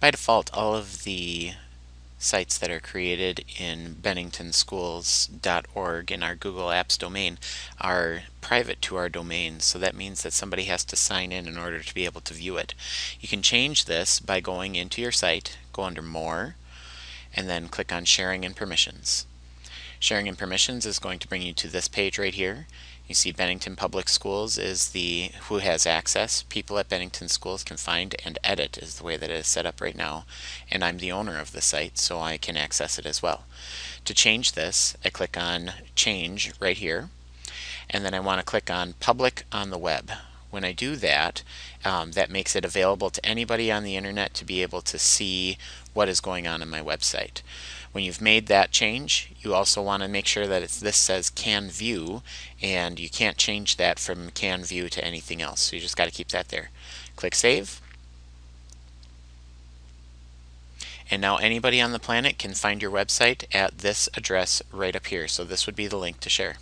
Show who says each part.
Speaker 1: By default, all of the sites that are created in benningtonschools.org in our Google Apps domain are private to our domain so that means that somebody has to sign in in order to be able to view it. You can change this by going into your site, go under more, and then click on sharing and permissions. Sharing and permissions is going to bring you to this page right here. You see Bennington Public Schools is the who has access. People at Bennington Schools can find and edit is the way that it is set up right now. And I'm the owner of the site, so I can access it as well. To change this, I click on Change right here. And then I want to click on Public on the Web. When I do that, um, that makes it available to anybody on the internet to be able to see what is going on in my website. When you've made that change, you also want to make sure that this says can view and you can't change that from can view to anything else. So you just got to keep that there. Click Save. And now anybody on the planet can find your website at this address right up here. So this would be the link to share.